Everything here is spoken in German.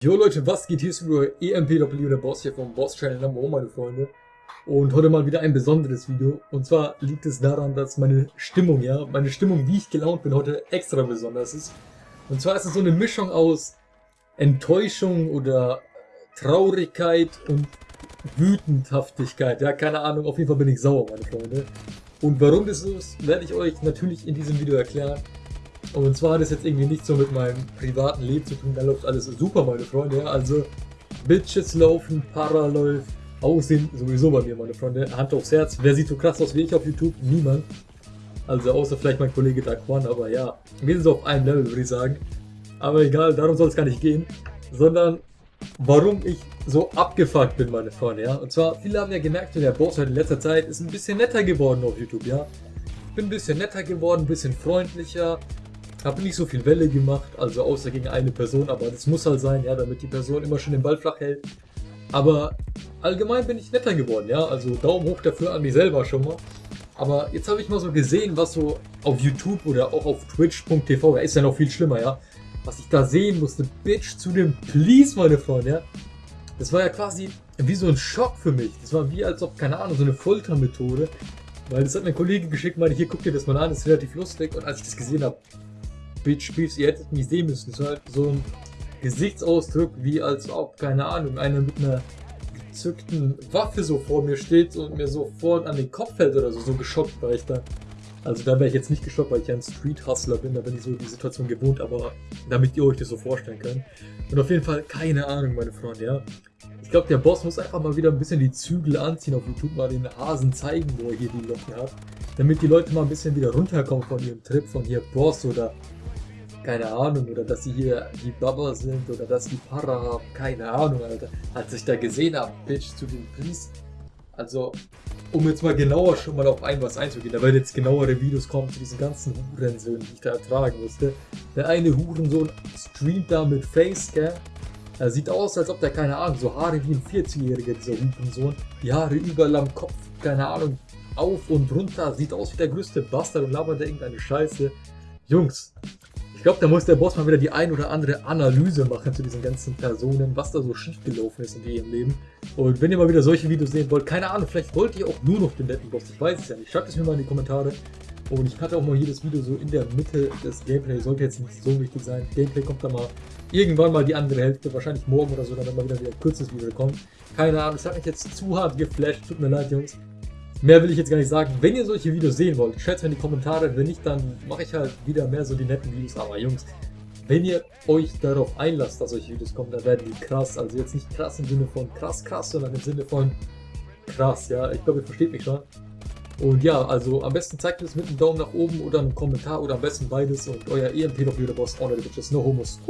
Jo Leute, was geht? Hier ist über EMPW, der Boss hier vom Boss Channel Number One, meine Freunde. Und heute mal wieder ein besonderes Video. Und zwar liegt es daran, dass meine Stimmung, ja, meine Stimmung, wie ich gelaunt bin, heute extra besonders ist. Und zwar ist es so eine Mischung aus Enttäuschung oder Traurigkeit und Wütendhaftigkeit. Ja, keine Ahnung, auf jeden Fall bin ich sauer, meine Freunde. Und warum das so ist, werde ich euch natürlich in diesem Video erklären. Und zwar hat es jetzt irgendwie nichts so mit meinem privaten Leben zu tun, da läuft alles super, meine Freunde. Also, Bitches laufen, Para läuft, Aussehen sowieso bei mir, meine Freunde. Hand aufs Herz. Wer sieht so krass aus wie ich auf YouTube? Niemand. Also, außer vielleicht mein Kollege Daquan, aber ja, wir sind so auf einem Level, würde ich sagen. Aber egal, darum soll es gar nicht gehen, sondern warum ich so abgefuckt bin, meine Freunde, ja. Und zwar, viele haben ja gemerkt, der Boss in letzter Zeit ist ein bisschen netter geworden auf YouTube, ja. Ich bin ein bisschen netter geworden, ein bisschen freundlicher, habe nicht so viel Welle gemacht, also außer gegen eine Person, aber das muss halt sein, ja, damit die Person immer schon den Ball flach hält. Aber allgemein bin ich netter geworden, ja, also Daumen hoch dafür an mich selber schon mal. Aber jetzt habe ich mal so gesehen, was so auf YouTube oder auch auf Twitch.tv, da ist ja noch viel schlimmer, ja, was ich da sehen musste, Bitch zu dem Please, meine Freunde, ja. Das war ja quasi wie so ein Schock für mich. Das war wie als ob, keine Ahnung, so eine Foltermethode. Weil das hat mein Kollege geschickt, meinte, hier guck dir das mal an, das ist relativ lustig. Und als ich das gesehen habe, Bitch, Bitch, ihr hättet mich sehen müssen. War halt so ein Gesichtsausdruck, wie als ob, keine Ahnung, einer mit einer gezückten Waffe so vor mir steht und mir sofort an den Kopf fällt oder so. So geschockt war ich da. Also da wäre ich jetzt nicht geschockt, weil ich ja ein Street-Hustler bin, da bin ich so die Situation gewohnt, aber damit ihr euch das so vorstellen könnt. Und auf jeden Fall, keine Ahnung, meine Freunde, ja. Ich glaube, der Boss muss einfach mal wieder ein bisschen die Zügel anziehen auf YouTube, mal den Hasen zeigen, wo er hier die Locken hat. Damit die Leute mal ein bisschen wieder runterkommen von ihrem Trip, von hier Boss oder keine Ahnung, oder dass sie hier die Baba sind oder dass die Para haben, keine Ahnung, Alter. Als ich da gesehen habe, Bitch, zu den Priest. Also, um jetzt mal genauer schon mal auf ein was einzugehen, da werden jetzt genauere Videos kommen zu diesen ganzen Hurensöhnen, die ich da ertragen musste. Der eine Hurensohn streamt da mit Facecam. Er sieht aus, als ob der, keine Ahnung, so Haare wie ein 40-Jähriger, dieser Hurensohn. Die Haare überall am Kopf, keine Ahnung, auf und runter. Sieht aus wie der größte Bastard und labert da irgendeine Scheiße. Jungs, ich glaube, da muss der Boss mal wieder die ein oder andere Analyse machen zu diesen ganzen Personen, was da so schief gelaufen ist in ihrem Leben. Und wenn ihr mal wieder solche Videos sehen wollt, keine Ahnung, vielleicht wollt ihr auch nur noch den netten Boss, ich weiß es ja nicht. Schreibt es mir mal in die Kommentare. Und ich hatte auch mal jedes Video so in der Mitte des Gameplay, sollte jetzt nicht so wichtig sein. Gameplay kommt da mal irgendwann mal die andere Hälfte, wahrscheinlich morgen oder so, dann mal wieder wieder ein kurzes Video kommt. Keine Ahnung, es hat mich jetzt zu hart geflasht, tut mir leid, Jungs. Mehr will ich jetzt gar nicht sagen. Wenn ihr solche Videos sehen wollt, schreibt mir in die Kommentare. Wenn nicht, dann mache ich halt wieder mehr so die netten Videos. Aber Jungs, wenn ihr euch darauf einlasst, dass solche Videos kommen, dann werden die krass. Also jetzt nicht krass im Sinne von krass, krass, sondern im Sinne von krass. Ja, ich glaube, ihr versteht mich schon. Und ja, also am besten zeigt es mit einem Daumen nach oben oder einem Kommentar oder am besten beides. Und euer EMP noch wieder Boss, Honor the Bitches, no homos.